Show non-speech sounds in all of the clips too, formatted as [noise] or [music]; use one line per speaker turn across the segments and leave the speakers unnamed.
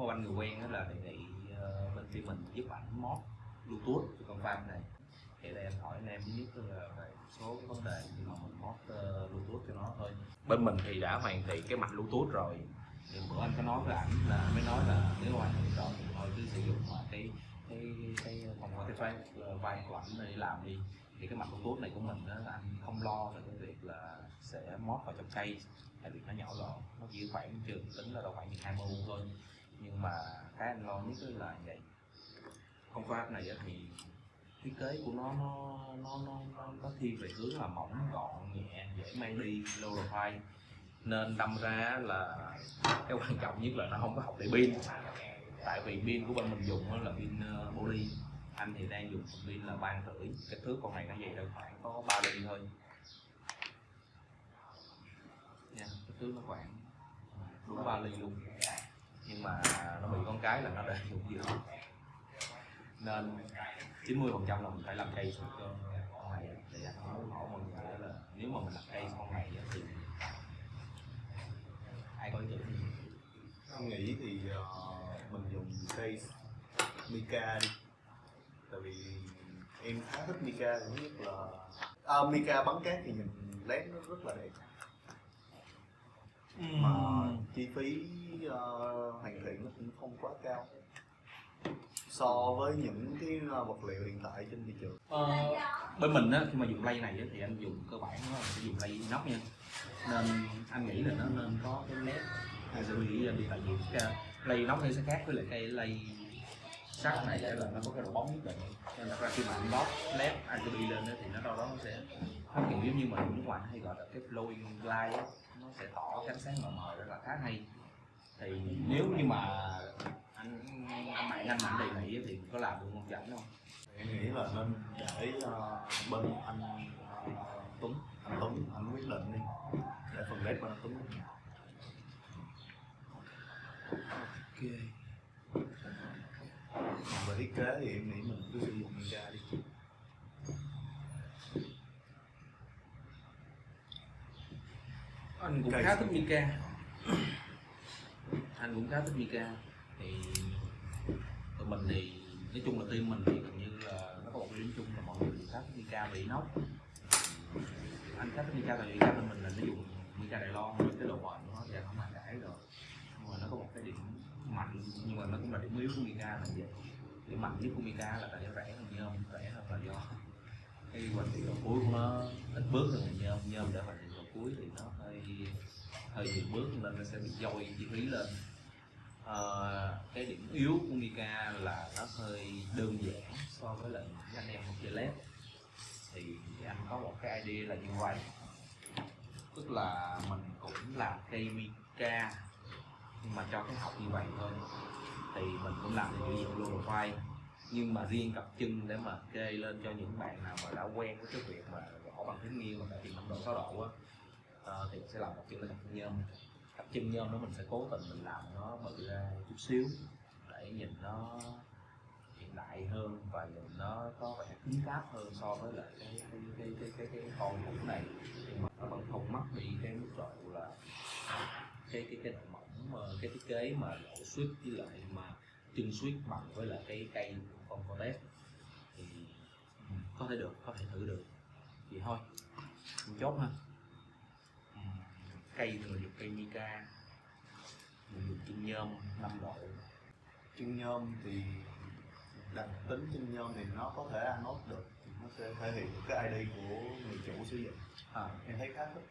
có anh người quen đó là đề nghị uh, bên phía mình giúp ảnh mod bluetooth cho con farm này. Thì đây em hỏi anh em thứ nhất là về số cái vấn đề khi mà mình mod uh, ờ, bluetooth cho nó thôi. Bên mình thì đã hoàn thiện cái mạch bluetooth rồi. Thì bữa anh có nói với ảnh là mới nói là nếu hoàn thiện rồi thì thôi cứ sử dụng mà cái cái cái phòng cái file ờ, vai của ảnh để làm đi. Thì cái mặt bluetooth này của mình đó anh không lo về cái việc là sẽ mót vào trong cây tại vì nó nhỏ gọn nó chỉ khoảng trường tính là đâu khoảng 20 u thôi nhưng mà cái anh lo nhất là vậy. Con pháp này thì thiết kế của nó nó nó nó nó, nó thiên về hướng là mỏng gọn nhẹ dễ mang đi low profile nên đâm ra là cái quan trọng nhất là nó không có học để pin. Tại vì pin của bên mình dùng là pin ờ, poly. Anh thì đang dùng pin là ba rưỡi. Kích thước con này nó vậy đâu khoảng có ba ly thôi. Nha kích thước nó khoảng đúng ba ly luôn nhưng mà nó bị con cái là nó để dụng dữ nên 90 phần trăm là mình phải làm cây cho con này để muốn hỏi mọi người là nếu mà mình làm cây con này thì ai có ý tưởng gì?
Anh nghĩ thì uh, mình dùng cây Mika đi. Tại vì em khá thích Mika thứ nhất là à, Mika bắn cát thì nhìn lén nó rất là đẹp mà chi phí uh, hoàn thiện nó cũng không quá cao. So với những cái vật liệu hiện tại trên thị trường.
Ờ, bên mình á khi mà dùng lay này á, thì anh dùng cơ bản nó sẽ dùng lay inox nha. Nên anh nghĩ là nó nên có cái led hay sẽ bị đi tại vì cái lay inox nó sẽ khác với lại cây lay sắt này là nó có cái độ bóng nhất định. Nên là khi mà anh lót led RGB lên đó, thì nó đâu đó nó sẽ nó kiểu giống như mà nước ngoài hay gọi là cái flowing light sẽ tỏ cái ánh sáng mờ mờ rất là khá hay. Thì nếu như mà anh anh bạn anh mạnh đề nghị thì có làm được không chảnh không?
Em nghĩ là nên để uh, bên anh uh, Tuấn anh Tuấn anh quyết định đi. Để phần led bên anh Tuấn.
Ok.
Còn về thiết kế thì em nghĩ mình cứ sử dụng Mika đi
anh cũng khá
gì?
thích Mika. Anh cũng khá thích Mika. Thì tụi mình thì nói chung là team mình thì gần như là nó có một cái điểm chung là mọi người khá thích Mika và inox anh khá thích Mika tại vì Mika bên mình là nó dùng Mika Đài Loan với cái độ bền của nó anh không ai cãi rồi. Nhưng mà nó có một cái điểm mạnh nhưng mà nó cũng là điểm yếu của Mika là vậy. Điểm mạnh nhất của Mika là tại nó rẻ hơn nhôm rẻ hơn là do cái hoạch định cuối của nó ít bước hơn nhôm. Nhôm để hoạch đầu cuối thì nó hơi hơi nhiều bước nên nó sẽ bị dôi chi phí lên. À, cái điểm yếu của Mika là nó hơi đơn giản so với lại những anh em học chơi led. Thì anh có một cái idea là như vậy. Tức là mình cũng làm cây Mika nhưng mà cho cái học như vậy thôi. Thì mình cũng làm được kiểu luôn low profile nhưng mà riêng cặp chân để mà kê lên cho những bạn nào mà đã quen với cái việc mà gõ bằng thính nghiêng mà cải thiện năm độ sáu độ á Ờ, thì sẽ làm một kiểu là cặp chân nhôm cặp chân nhôm đó mình sẽ cố tình mình làm nó bự ra chút xíu để nhìn nó hiện đại hơn và nhìn nó có vẻ cứng cáp hơn so với lại cái cái cái cái cái, cái con cũ này. Nhưng mà nó vẫn không mất đi cái mức độ là cái cái cái độ mỏng ờ, cái thiết kế mà độ suýt với lại mà chân suýt bằng với lại cái cây của con Cortez thì ừ, có thể được có thể thử được. Vậy thôi chốt ha cây mình dùng cây Mica mình dùng chân nhôm 5 độ
chân nhôm thì đặc tính chân nhôm thì nó có thể anode được thì nó sẽ thể hiện được cái ID của người chủ sử dụng.
À,
em thấy khá thích.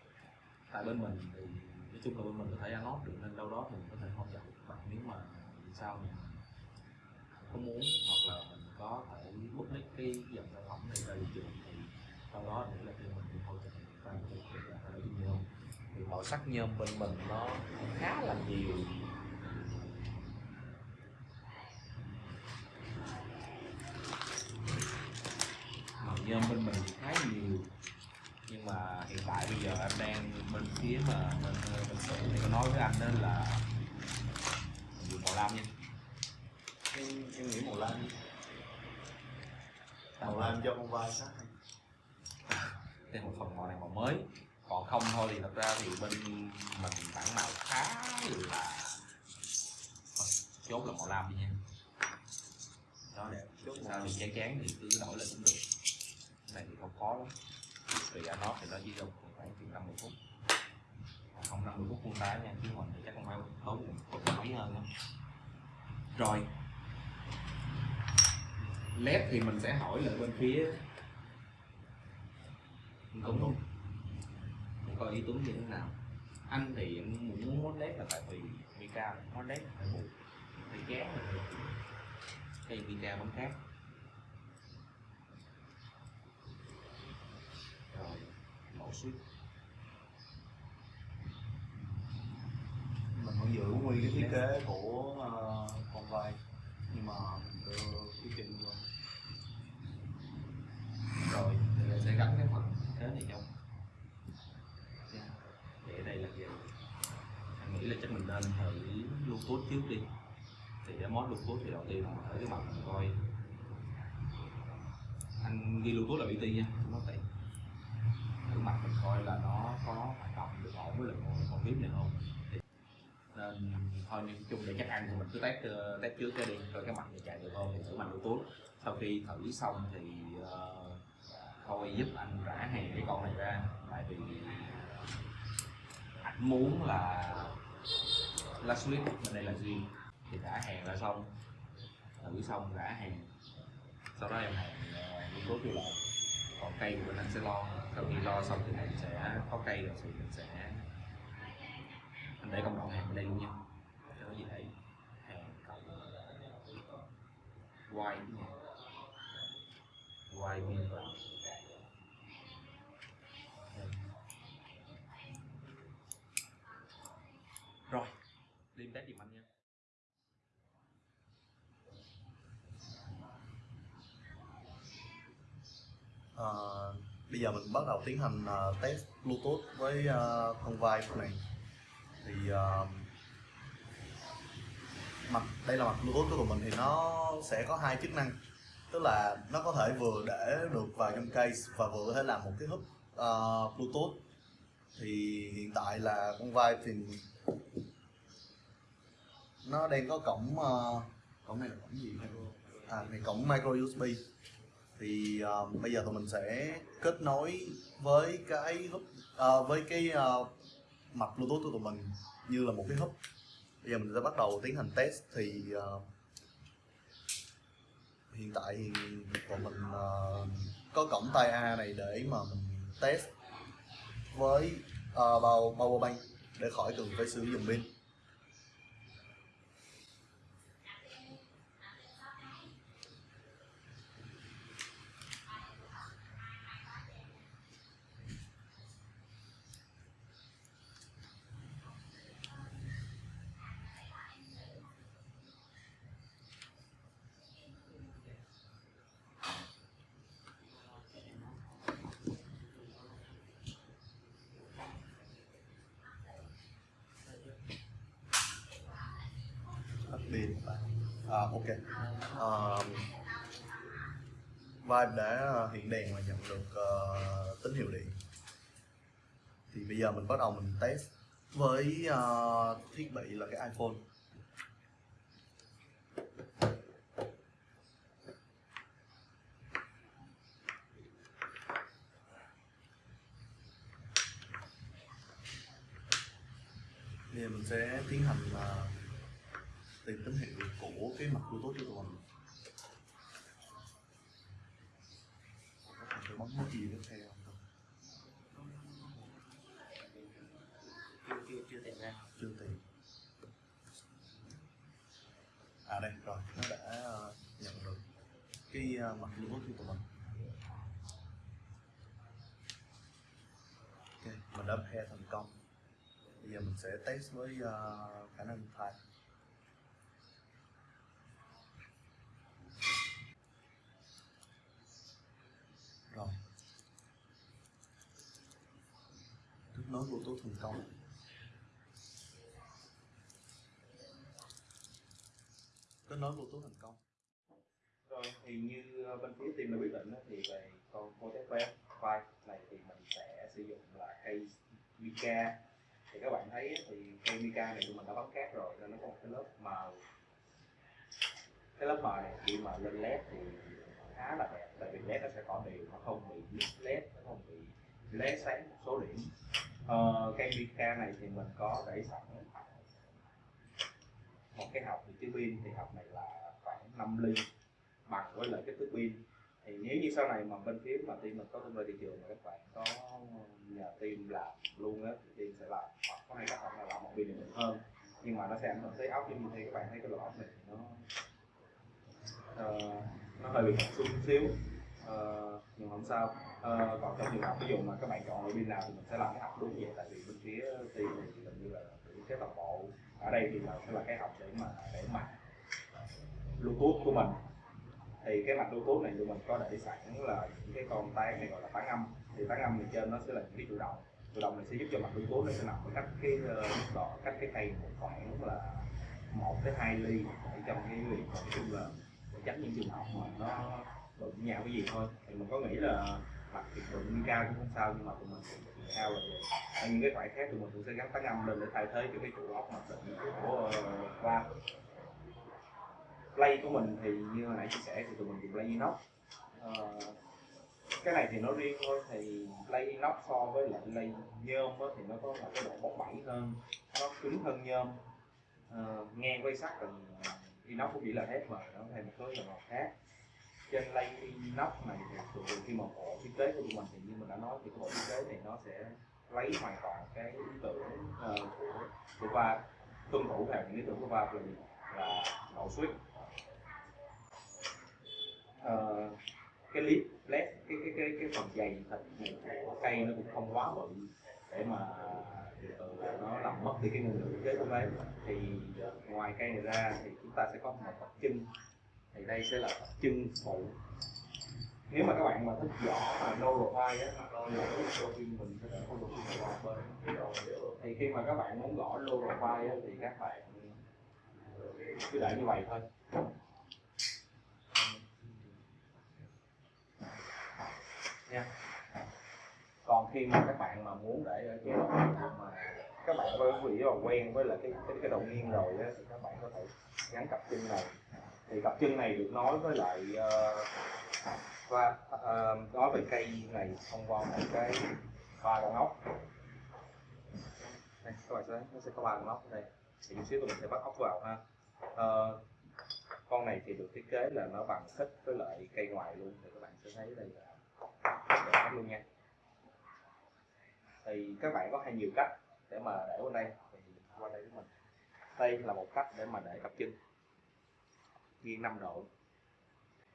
tại bên mình thì nói chung là bên mình có thể anode được nên đâu đó thì mình có thể hỗ trợ bạn nếu mà sau mình không muốn hoặc là mình có thể bút nick cái dòng sản phẩm này ra thị trường thì sau đó để là team mình hỗ trợ và cái việc là ở trên nhôm thì màu sắc nhôm bên mình nó khá là nhiều. Màu nhôm bên mình thì khá nhiều. Nhưng mà hiện tại bây giờ anh đang bên phía mà bên bên xưởng thì có nói với anh đó là mình dùng màu lam nha.
Em, em nghĩ màu lam. Màu lam cho con vai sát
thêm một phần màu này màu mới còn không thôi thì thật ra thì bên mình bản màu khá là Thôi, chốt là màu lam đi nha. Đó
đẹp chốt
sao thì chán chán thì cứ đổi lên cũng được. Cái này thì không khó lắm. Tùy ra nó thì nó chỉ đâu khoảng chừng 50 phút. Không không 50 phút khuôn đá nha chứ mình thì chắc không phải tốn một mấy hơn đó rồi. Led thì mình sẽ hỏi lại bên phía công đúng coi ý tưởng như thế nào. Anh thì anh muốn muốn led là tại vì Mika muốn led là phải buộc phải chán cái Mika bắn khác rồi mẫu switch
mình vẫn giữ nguyên cái thiết kế của uh, con vai nhưng mà mình đưa cái chân vô.
Rồi thì sẽ gắn cái phần thế này trong Nha anh nghĩ là chắc mình nên thử bluetooth trước đi. Thì cái mod bluetooth thì đầu tiên là mình thử cái mặt mình coi. Anh ghi bluetooth là BT nha nó tiện. Thử mặt mình coi là nó có hoạt động được ổn với lại con con phím này không. Thì- nên thôi nói chung để chắc ăn thì mình cứ test ờ, test trước cái đi coi cái mặt này chạy được không thì thử mặt bluetooth. Sau khi thử xong thì uh, thôi giúp anh rã hàng cái con này ra. Tại vì muốn là là switch bên đây là riêng thì đã hàng ra xong. Thử xong đã hàng. Sau đó em hàng ờ, nghiên cứu kêu lại. Còn cây của mình anh sẽ lo. Sau khi lo xong thì mình sẽ có cây rồi thì mình sẽ anh để công đoạn hàng bên đây luôn nha. Để có gì để hàng cộng quay quay pin vào rồi đi test giùm anh nha
Ờ, bây giờ mình bắt đầu tiến hành uh, test bluetooth với uh, con vai này thì uh, mặt đây là mặt bluetooth của mình thì nó sẽ có hai chức năng. Tức là nó có thể vừa để được vào trong case và vừa có thể làm một cái hub uh, bluetooth. Thì hiện tại là con vai thì nó đang có cổng uh, cổng này là cổng gì? À này cổng micro USB thì uh, bây giờ tụi mình sẽ kết nối với cái hub uh, ờ, với cái uh, mặt bluetooth của tụi mình như là một cái hub bây giờ mình sẽ bắt đầu tiến hành test thì uh, hiện tại thì tụi mình uh, có cổng tai A này để mà mình test với uh, bao power bank để khỏi cần phải sử dụng pin. Tắt à, ok. À, Vibe đã à, hiện đèn và nhận được uh, tín hiệu điện. Thì bây giờ mình bắt đầu mình test với uh, thiết bị là cái iPhone. Bây giờ mình sẽ tiến hành uh, tìm tín hiệu của cái mặt bluetooth của tụi mình. Phải bấm cái gì tiếp theo. Không?
chưa chưa chưa tìm ra.
Chưa tìm. À đây rồi nó đã ờ, nhận được cái ờ, mặt bluetooth của tụi mình. Ok mình đã pair thành công. Bây giờ mình sẽ test với ờ, khả năng thay rồi kết nối bluetooth thành công kết nối bluetooth thành công
rồi, thì như ờ, bên phía team đã quyết định thì về con Motec web 5 này thì mình sẽ sử dụng là cây Mika thì các bạn thấy thì cây Mika này tụi mình đã bấm cát rồi, nên nó có một cái lớp màu. Cái lớp mờ này khi mà lên led thì khá là đẹp, tại vì led nó sẽ có đều, nó không bị mix led, nó không bị led sáng một số điểm ờ, cây mica này thì mình có để sẵn một cái học thì chứa pin thì học này là khoảng 5 ly bằng với lại cái thước pin. Thì nếu như sau này mà bên phía mà team mình có tung ra thị trường mà các bạn có nhờ team làm luôn á thì team sẽ làm. Hoặc có hai các bạn là làm một pin này hơn. Nhưng mà nó sẽ ảnh hưởng tới ốc giống như thế các bạn thấy cái lỗ ốc này thì nó uh, nó hơi bị xuống xíu. Ờ, nhưng không sao. Uh, còn trong trường hợp ví dụ mà các bạn chọn loại pin nào thì mình sẽ làm cái học đúng vậy tại vì bên phía team này thì gần như là những cái toàn bộ ở đây thì là sẽ là cái học để mà để mặt bluetooth của mình. Thì cái mặt bluetooth này tụi mình có để sẵn là những cái con tán này gọi là tán âm. Thì tán âm thì trên nó sẽ là những cái chủ động. Chủ động này sẽ giúp cho mặt bluetooth nó sẽ nằm ở cách cái ờ, đỏ cách cái cây một khoảng là một tới hai ly để trong cái việc nói chung là để tránh những trường hợp mà nó đụng nhau cái gì thôi. Thì mình có nghĩ là mặt thì đụng cao cũng không sao nhưng mà tụi mình thì cao là vậy ở những cái loại khác tụi mình cũng sẽ gắn tán âm lên để thay thế cho cái trụ ốc mặt định của uh, play của mình thì như hồi nãy chia sẻ thì tụi mình dùng play inox. Uh, cái này thì nó riêng thôi thì play inox so với lại play nhôm á, thì nó có là cái độ bóng bẩy hơn nó cứng hơn nhôm. Uh, nghe quay sắt thì inox cũng chỉ là thép mà nó thêm một số dòng màu khác trên lay nóc này thì thường khi mà bộ thiết kế của tụi mình thì như mình đã nói thì bộ thiết kế này nó sẽ lấy hoàn toàn cái ý tưởng ờ, của của va tuân thủ theo những ý tưởng của va là gì? là độ suýt, Ờ, cái lip led cái cái cái cái phần dày thịt này của cây nó cũng không quá bự để mà ờ, nó làm mất đi cái nguồn lực thiết kế của nó thì ờ, ngoài cây này ra thì chúng ta sẽ có một tập chân thì đây sẽ là tập chân phụ. Nếu mà các bạn mà thích vỏ mà rồi vai á thì mình sẽ có một cái vỏ bên ừ. thì khi mà các bạn muốn gõ low vai á, thì các bạn ừ, cứ để như vậy thôi. Nha. Còn khi mà các bạn mà muốn để ở chế độ mà các bạn có vị quen với là cái cái, cái đầu nghiêng rồi á, thì các bạn có thể gắn cặp chân này thì cặp chân này được nói với lại uh, và uh, nói về cây này thông qua một cái ba con ốc. Đây các bạn sẽ nó sẽ có ba con ốc đây. Thì chút xíu mình sẽ bắt ốc vào ha. Uh, con này thì được thiết kế là nó bằng khích với lại cây ngoài luôn. Thì các bạn sẽ thấy đây là để luôn nha. Thì các bạn có hai nhiều cách để mà để qua đây. Thì qua đây với mình. Đây là một cách để mà để cặp chân nghiêng 5 độ.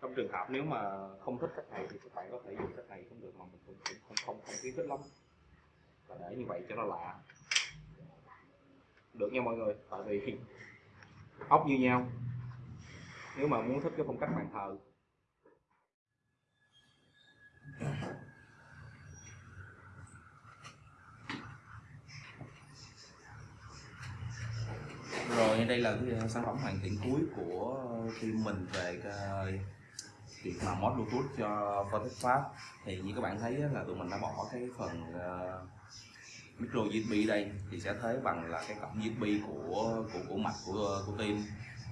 Trong trường hợp nếu mà không thích cách này thì các bạn có thể dùng cách này cũng được mà mình cũng cũng không không không khuyến khích lắm. Và để như vậy cho nó lạ. Được nha mọi người, tại vì [laughs] ốc như nhau. Nếu mà muốn thích cái phong cách bàn thờ rồi đây là cái ờ, sản phẩm hoàn thiện cuối của team mình về cái việc mà mod bluetooth cho Vortex Pháp thì như các bạn thấy là tụi mình đã bỏ cái phần uh, micro USB đây thì sẽ thấy bằng là cái cổng USB của của của mạch của của team.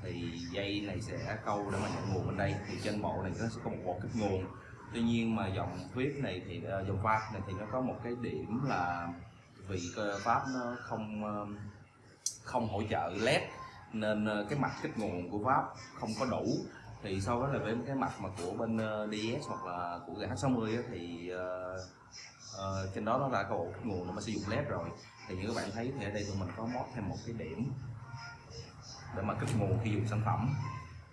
Thì dây này sẽ câu để mà nhận nguồn bên đây. Thì trên bộ này nó sẽ có một bộ kích nguồn. Tuy nhiên mà dòng viết này thì dòng pháp này thì nó có một cái điểm là vì pháp nó không không hỗ trợ led nên ờ, cái mặt kích nguồn của pháp không có đủ. Thì so với là với cái mặt mà của bên ờ, DS hoặc là của GH60 á, thì uh, uh, trên đó nó đã có bộ kích nguồn mà sử dụng led rồi. Thì như các bạn thấy thì ở đây tụi mình có mod thêm một cái điểm để mà kích nguồn khi dùng sản phẩm.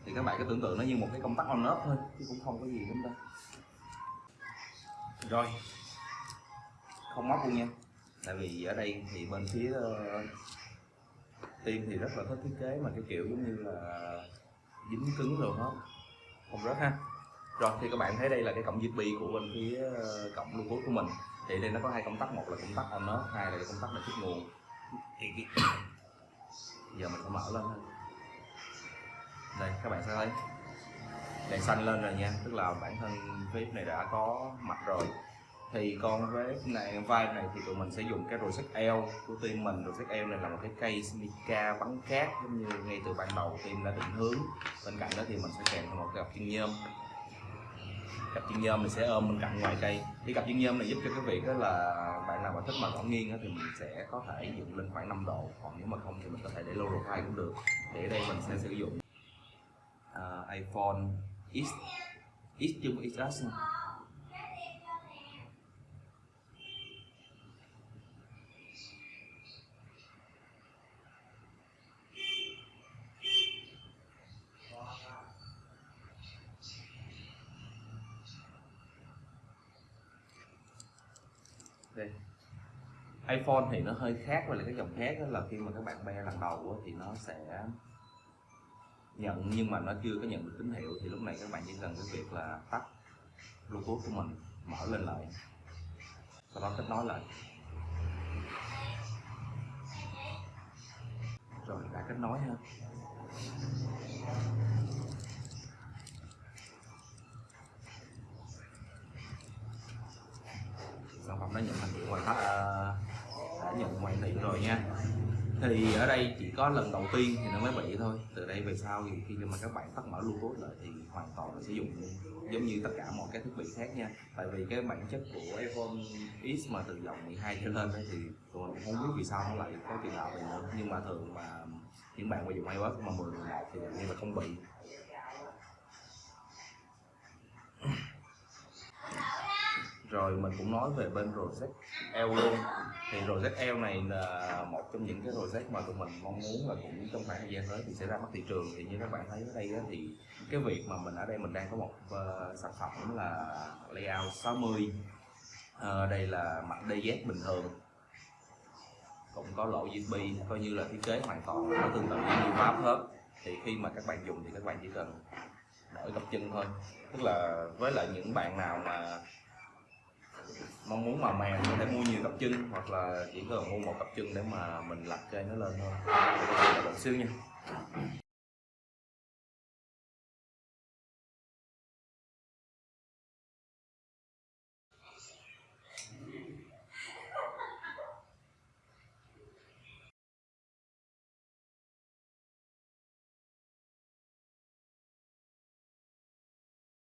Thì các bạn cứ tưởng tượng nó như một cái công tắc on off thôi chứ cũng không có gì lắm đâu. Rồi. Không móc luôn nha. Tại vì ở đây thì bên phía tiên thì rất là thích thiết kế mà cái kiểu giống như là dính cứng rồi hết không rớt ha. Rồi, thì các bạn thấy đây là cái cổng USB của bên phía ờ, cổng cổng bluetooth của mình. Thì đây nó có hai công tắc, một là công tắc on off hai là công tắc là chút nguồn. Thì giờ mình sẽ mở lên thôi đây, các bạn sẽ thấy. Đèn xanh lên rồi nha. Tức là bản thân clip này đã có mặt rồi thì con với này vai này thì tụi mình sẽ dùng cái rosette eo của team mình. Rosette eo này là một cái cây mica bắn cát giống như ngay từ ban đầu team đã định hướng. Bên cạnh đó thì mình sẽ kèm thêm một cặp chân nhôm. Cặp chân nhôm mình sẽ ôm bên cạnh ngoài cây. Thì cặp chân nhôm này giúp cho cái việc đó là bạn nào mà thích mà gõ nghiêng thì mình sẽ có thể dựng lên khoảng 5 độ. Còn nếu mà không thì mình có thể để low profile cũng được. Để đây mình sẽ sử dụng uh, iPhone X. X chứ không XS iPhone thì nó hơi khác với lại cái dòng khác đó là khi mà các bạn be lần đầu đó, thì nó sẽ nhận nhưng mà nó chưa có nhận được tín hiệu thì lúc này các bạn chỉ cần cái việc là tắt Bluetooth của mình mở lên lại. Sau đó kết nối lại. Rồi đã kết nối ha sản phẩm đã nhận thành điện hoàn tất à, đã nhận hoàn thiện rồi nha thì ở đây chỉ có lần đầu tiên thì nó mới bị thôi. Từ đây về sau thì khi mà các bạn tắt mở bluetooth lại thì hoàn toàn là sử dụng giống như tất cả mọi các thiết bị khác nha. Tại vì cái bản chất của iPhone X mà từ dòng 12 trở lên thì tụi mình cũng không biết vì sao nó lại có chuyện nào vậy nữa. Nhưng mà thường mà những bạn mà dùng iOS mà 10 11 thì như là không bị. Rồi mình cũng nói về bên Rosette L luôn. Thì Rosette L này là một trong những cái Rosette mà tụi mình mong muốn là cũng trong khoảng thời gian tới thì sẽ ra mắt thị trường. Thì như các bạn thấy ở đây thì cái việc mà mình ở đây mình đang có một uh, sản phẩm là layout 60 uh, ờ, đây là mặt DZ bình thường. Cũng có lỗ USB coi như là thiết kế hoàn toàn nó tương tự như Vap hết. Thì khi mà các bạn dùng thì các bạn chỉ cần đổi cặp chân thôi. Tức là với lại những bạn nào mà mong muốn màu mè có thể mua nhiều cặp chân hoặc là chỉ cần mua một cặp chân để mà mình lặt cây nó lên thôi. Để các bạn xíu nha.